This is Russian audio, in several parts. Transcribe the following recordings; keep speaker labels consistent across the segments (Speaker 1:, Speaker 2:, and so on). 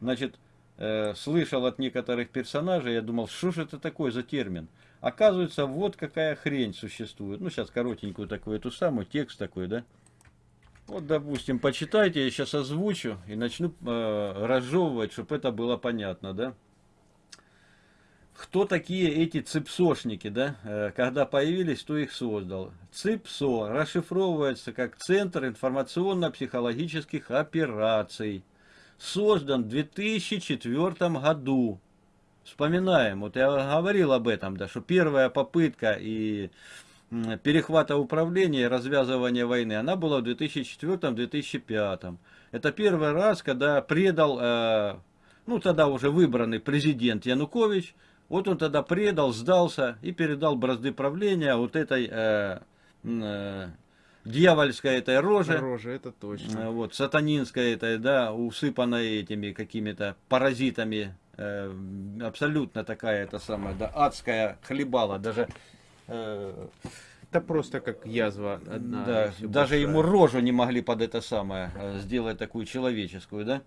Speaker 1: значит, э, слышал от некоторых персонажей, я думал, что же это такое за термин? Оказывается, вот какая хрень существует. Ну, сейчас коротенькую такую, эту самую, текст такой, да? Вот, допустим, почитайте, я сейчас озвучу и начну э, разжевывать, чтобы это было понятно, да? Кто такие эти ципсошники, да? Э, когда появились, кто их создал? ЦИПСО расшифровывается как Центр информационно-психологических операций. Создан в 2004 году. Вспоминаем, вот я говорил об этом, да, что первая попытка и перехвата управления развязывания войны, она была в 2004-2005. Это первый раз, когда предал, э, ну тогда уже выбранный президент Янукович, вот он тогда предал, сдался и передал бразды правления вот этой дьявольской этой роже.
Speaker 2: Роже, это точно.
Speaker 1: Э, вот, сатанинской этой, да, усыпанной этими какими-то паразитами. Э, абсолютно такая, это самая, да, адская хлебала. Даже
Speaker 2: э, это просто как язва одна.
Speaker 1: Да, даже большая. ему рожу не могли под это самое э, сделать такую человеческую, да?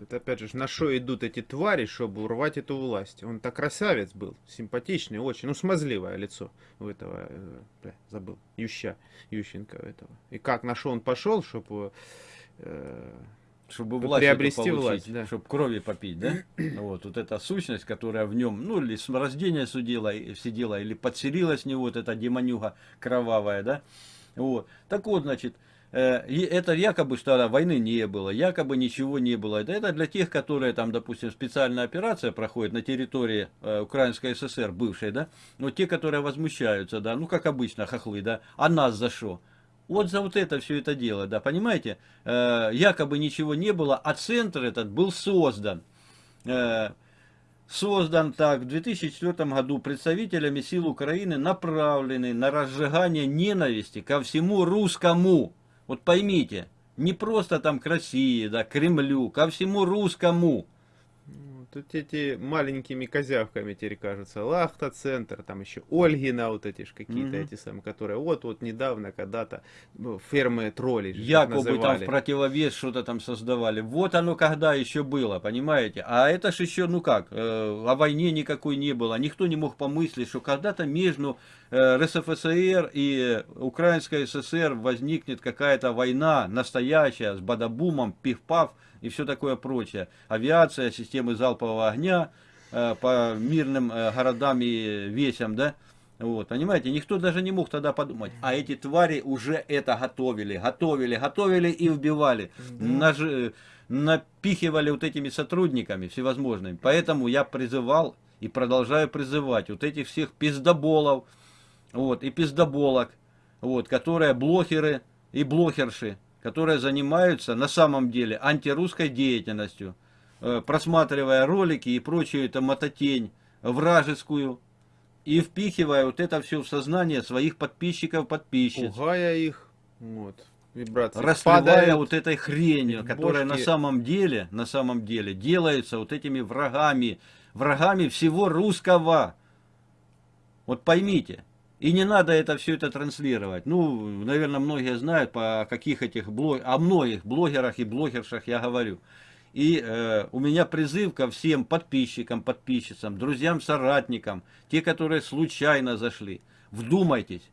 Speaker 2: Это опять же, на что идут эти твари, чтобы урвать эту власть. Он так красавец был, симпатичный, очень, ну смазливое лицо у этого, э, бля, забыл, Юща, Ющенко этого. И как, на что он пошел, чтобы... Э,
Speaker 1: чтобы власть приобрести получить, власть, да. чтобы крови попить, да? вот, вот эта сущность, которая в нем, ну, или с рождения судила, сидела, или подселилась в него, вот эта демонюга кровавая, да? Вот. Так вот, значит, Э, это якобы, что войны не было, якобы ничего не было. Это для тех, которые там, допустим, специальная операция проходит на территории э, Украинской ССР, бывшей, да, но те, которые возмущаются, да, ну, как обычно, хохлы, да, а нас за что? Вот за вот это все это дело, да, понимаете? Э, якобы ничего не было, а центр этот был создан. Создан так в 2004 году представителями сил Украины, направленный на разжигание ненависти ко всему русскому вот поймите, не просто там к России, да, к Кремлю, ко всему русскому.
Speaker 2: Тут эти маленькими козявками теперь кажутся. Лахта-центр, там еще Ольгина, вот эти ж какие-то mm -hmm. эти самые, которые вот-вот недавно когда-то ну, фермы троллей
Speaker 1: Якобы там в противовес что-то там создавали. Вот оно когда еще было, понимаете? А это ж еще, ну как, э, о войне никакой не было. Никто не мог помыслить, что когда-то между э, РСФСР и Украинской ССР возникнет какая-то война настоящая с бадабумом, пиф-паф и все такое прочее. Авиация, системы залпового огня э, по мирным э, городам и весям, да, вот, понимаете, никто даже не мог тогда подумать. А эти твари уже это готовили, готовили, готовили и вбивали. Да. Наж... Напихивали вот этими сотрудниками всевозможными. Поэтому я призывал и продолжаю призывать вот этих всех пиздоболов, вот, и пиздоболок, вот, которые блогеры и блогерши, которые занимаются на самом деле антирусской деятельностью, э, просматривая ролики и прочую это мототень вражескую, и впихивая вот это все в сознание своих подписчиков, подписчиц.
Speaker 2: Пугая их, вот,
Speaker 1: вибрации Расплывая вот этой хренью, которая на самом деле, на самом деле делается вот этими врагами, врагами всего русского. Вот поймите, и не надо это все это транслировать. Ну, наверное, многие знают, по каких этих блог... о многих блогерах и блогершах я говорю. И э, у меня призыв ко всем подписчикам, подписчицам, друзьям, соратникам, те, которые случайно зашли. Вдумайтесь,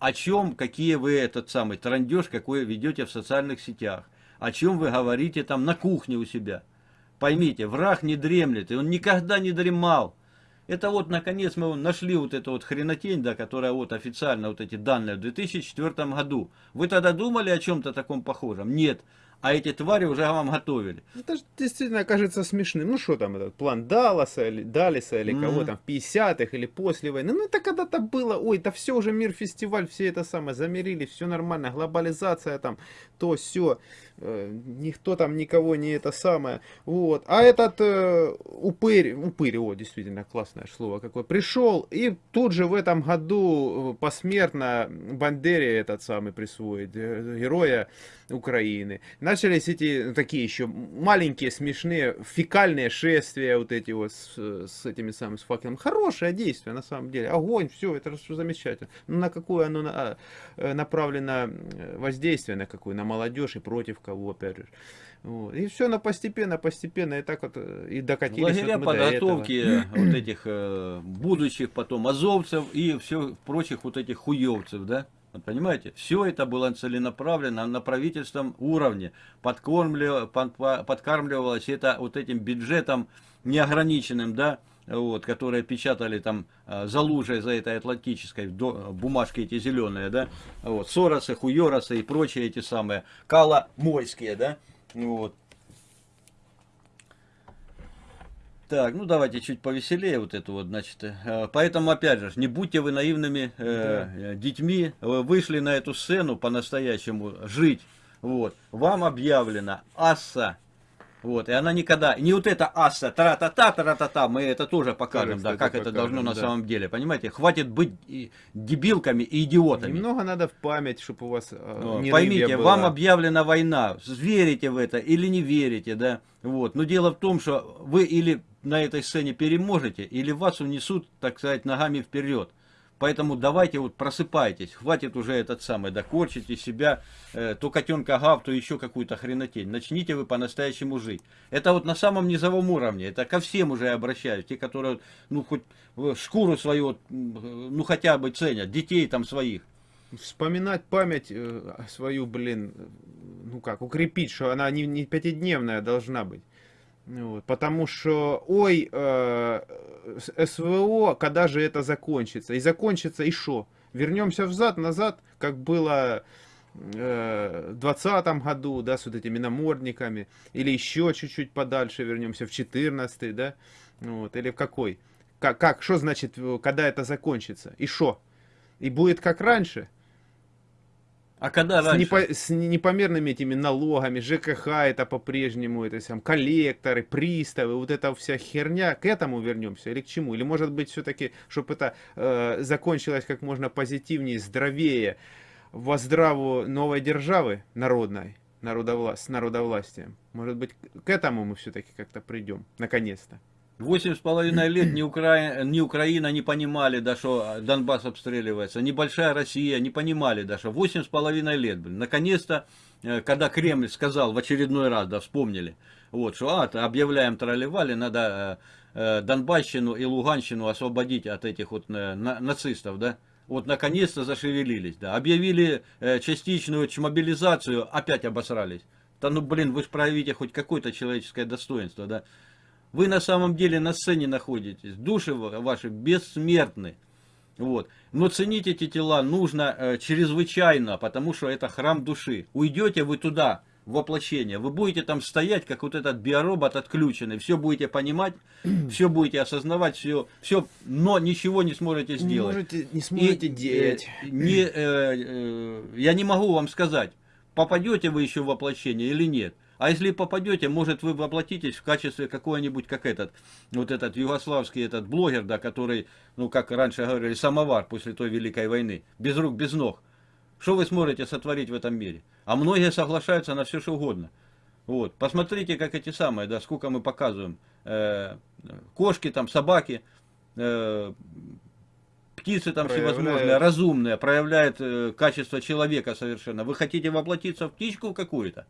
Speaker 1: о чем, какие вы этот самый трандеж, какой ведете в социальных сетях. О чем вы говорите там на кухне у себя. Поймите, враг не дремлет, и он никогда не дремал. Это вот, наконец, мы нашли вот эту вот хренотень, да, которая вот официально, вот эти данные в 2004 году. Вы тогда думали о чем-то таком похожем? Нет а эти твари уже вам готовили.
Speaker 2: Это же действительно кажется смешным. Ну что там этот план Далласа или Далиса или mm -hmm. кого там в 50-х или после войны. Ну это когда-то было, ой, это все уже мир фестиваль, все это самое замерили, все нормально, глобализация там, то все, э, никто там никого не это самое. Вот. А этот э, упырь, упырь, о, действительно классное слово какое, пришел и тут же в этом году э, посмертно Бандере этот самый присвоит, э, героя Украины Начались эти ну, такие еще маленькие, смешные, фекальные шествия, вот эти вот с, с этими самыми с факелом. Хорошее действие, на самом деле. Огонь, все, это все замечательно. Но на какое оно на, э, направлено воздействие, на какое? На молодежь и против кого, опять же. Вот. И все на постепенно, постепенно, и так вот э, и докатились.
Speaker 1: Лагеря
Speaker 2: вот
Speaker 1: подготовки вот этих э, будущих потом азовцев и все прочих вот этих хуевцев, да? Понимаете, все это было целенаправленно на правительственном уровне, подкармливалось это вот этим бюджетом неограниченным, да, вот, которые печатали там э, за лужей, за этой атлантической, бумажки эти зеленые, да, вот, Соросы, Хуйоросы и прочие эти самые, Кала-Мойские, да, вот. Так, ну давайте чуть повеселее вот это вот, значит. Э, поэтому, опять же, не будьте вы наивными э, да. детьми, вы вышли на эту сцену по-настоящему жить. Вот. Вам объявлено асса вот, и она никогда, не вот это аса, тара-та-та, тара-та-та, мы это тоже покажем, да, как покажем, это должно да. на самом деле, понимаете? Хватит быть дебилками и идиотами.
Speaker 2: Немного надо в память, чтобы у вас э,
Speaker 1: ну, не Поймите, вам объявлена война, верите в это или не верите, да, вот. Но дело в том, что вы или на этой сцене переможете, или вас унесут, так сказать, ногами вперед. Поэтому давайте вот просыпайтесь, хватит уже этот самый, да корчите себя, э, то котенка гав, то еще какую-то хренотень. Начните вы по-настоящему жить. Это вот на самом низовом уровне, это ко всем уже обращаюсь, те, которые, ну, хоть шкуру свою, ну, хотя бы ценят, детей там своих.
Speaker 2: Вспоминать память э, свою, блин, ну как, укрепить, что она не, не пятидневная должна быть. Вот, потому что, ой, э, СВО, когда же это закончится? И закончится и что? Вернемся взад, назад, как было э, в 20 году, да, с вот этими намордниками, или еще чуть-чуть подальше вернемся, в 14 да, вот, или в какой? Как, как, что значит, когда это закончится? И что? И будет как раньше?
Speaker 1: А когда
Speaker 2: раньше? С, непо, с непомерными этими налогами, ЖКХ это по-прежнему, это сам, коллекторы, приставы, вот эта вся херня, к этому вернемся или к чему? Или может быть все-таки, чтобы это э, закончилось как можно позитивнее, здоровее, во здраву новой державы народной, народовла с народовластием? Может быть, к этому мы все-таки как-то придем, наконец-то?
Speaker 1: Восемь с половиной лет ни, Укра... ни Украина не понимали, да, что Донбасс обстреливается, ни большая Россия не понимали, да, что восемь с половиной лет, блин. Наконец-то, э, когда Кремль сказал в очередной раз, да, вспомнили, вот, что, а, объявляем тролливали, надо э, э, Донбасщину и Луганщину освободить от этих вот э, на, нацистов, да, вот наконец-то зашевелились, да, объявили э, частичную мобилизацию, опять обосрались. Да ну, блин, вы же проявите хоть какое-то человеческое достоинство, да. Вы на самом деле на сцене находитесь, души ваши бессмертны. Вот. Но ценить эти тела нужно э, чрезвычайно, потому что это храм души. Уйдете вы туда, в воплощение, вы будете там стоять, как вот этот биоробот отключенный, все будете понимать, все будете осознавать, все, все, но ничего не сможете сделать.
Speaker 2: Не, можете, не сможете И, делать.
Speaker 1: Э, не, э, э, я не могу вам сказать, попадете вы еще в воплощение или нет. А если попадете, может вы воплотитесь в качестве какой-нибудь, как этот, вот этот югославский этот блогер, да, который, ну как раньше говорили, самовар после той Великой войны, без рук, без ног. Что вы сможете сотворить в этом мире? А многие соглашаются на все, что угодно. Вот, посмотрите, как эти самые, да, сколько мы показываем. Э, кошки, там, собаки, э, птицы там проявляет... всевозможные, разумные, проявляют э, качество человека совершенно. Вы хотите воплотиться в птичку какую-то?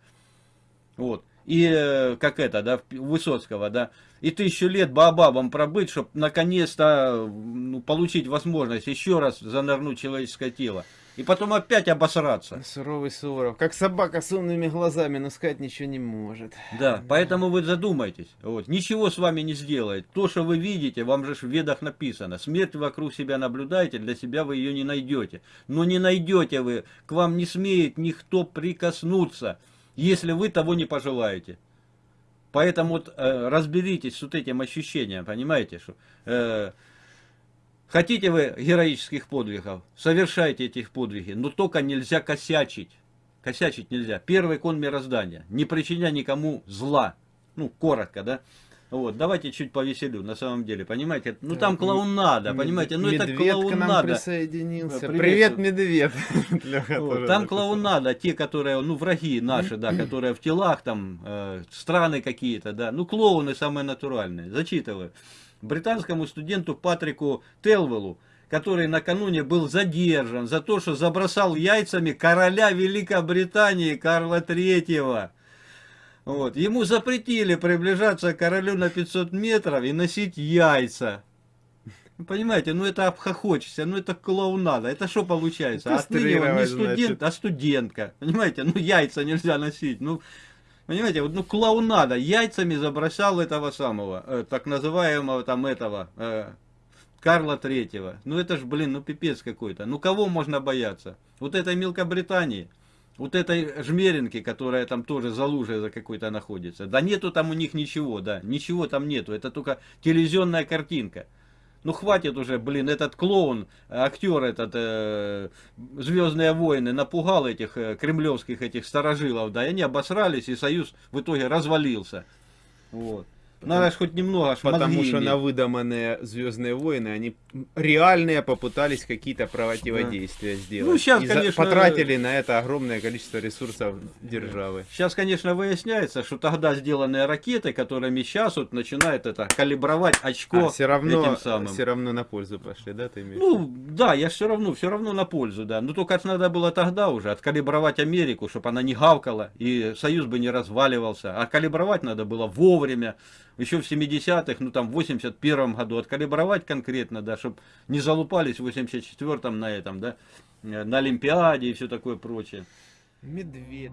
Speaker 1: Вот. И э, как это, да, Высоцкого, да, и тысячу лет бабабам пробыть, чтобы наконец-то ну, получить возможность еще раз занырнуть человеческое тело. И потом опять обосраться.
Speaker 2: Суровый Суворов. Как собака с умными глазами, но сказать ничего не может.
Speaker 1: Да, поэтому вы задумайтесь. Вот. Ничего с вами не сделает. То, что вы видите, вам же в ведах написано. Смерть вокруг себя наблюдаете, для себя вы ее не найдете. Но не найдете вы, к вам не смеет никто прикоснуться если вы того не пожелаете. Поэтому вот, э, разберитесь с вот этим ощущением, понимаете, что э, хотите вы героических подвигов, совершайте этих подвиги, но только нельзя косячить. Косячить нельзя. Первый кон мироздания. Не причиняя никому зла. Ну, коротко, да. Вот, давайте чуть повеселю, на самом деле, понимаете? Ну там клоунада, понимаете? Ну это
Speaker 2: Медведь к нам
Speaker 1: клоунада.
Speaker 2: присоединился. Привет,
Speaker 1: привет.
Speaker 2: медведь.
Speaker 1: Вот, там клоунада, те, которые, ну, враги наши, да, которые в телах, там, э, страны какие-то, да, ну, клоуны самые натуральные. Зачитываю. Британскому студенту Патрику Телвеллу, который накануне был задержан за то, что забросал яйцами короля Великобритании Карла Третьего. Вот. Ему запретили приближаться к королю на 500 метров и носить яйца. Понимаете, ну это обхохочешься, ну это клоунада. Это что получается? Отныне он не студент,
Speaker 2: значит.
Speaker 1: а студентка. Понимаете, ну яйца нельзя носить. Ну, понимаете, вот ну клоунада. Яйцами забросал этого самого, э, так называемого там этого, э, Карла Третьего. Ну это ж, блин, ну пипец какой-то. Ну кого можно бояться? Вот этой Мелкобритании. Вот этой жмеринки, которая там тоже за лужей за какой-то находится. Да нету там у них ничего, да. Ничего там нету. Это только телевизионная картинка. Ну хватит уже, блин, этот клоун, актер этот, э, Звездные войны, напугал этих э, кремлевских этих старожилов, да, и они обосрались, и союз в итоге развалился. Вот. Надо ж хоть немного ж
Speaker 2: Потому что на выдуманные Звездные войны они реальные попытались какие-то противодействия сделать.
Speaker 1: Ну, щас,
Speaker 2: И
Speaker 1: конечно,
Speaker 2: потратили на это огромное количество ресурсов державы.
Speaker 1: Сейчас, конечно, выясняется, что тогда сделанные ракеты, которыми сейчас вот начинают это калибровать очко
Speaker 2: все А, равно,
Speaker 1: этим самым.
Speaker 2: все равно на пользу пошли, да, ты имеешь?
Speaker 1: Ну, да, я все равно, все равно на пользу, да. Но только ж надо было тогда уже откалибровать Америку, чтобы она не гавкала, и Союз бы не разваливался. А калибровать надо было вовремя, еще в 70-х, ну там в 81-м году, откалибровать конкретно, да, чтобы не залупались в 84-м на этом, да, э, на Олимпиаде и все такое прочее.
Speaker 2: Медведь.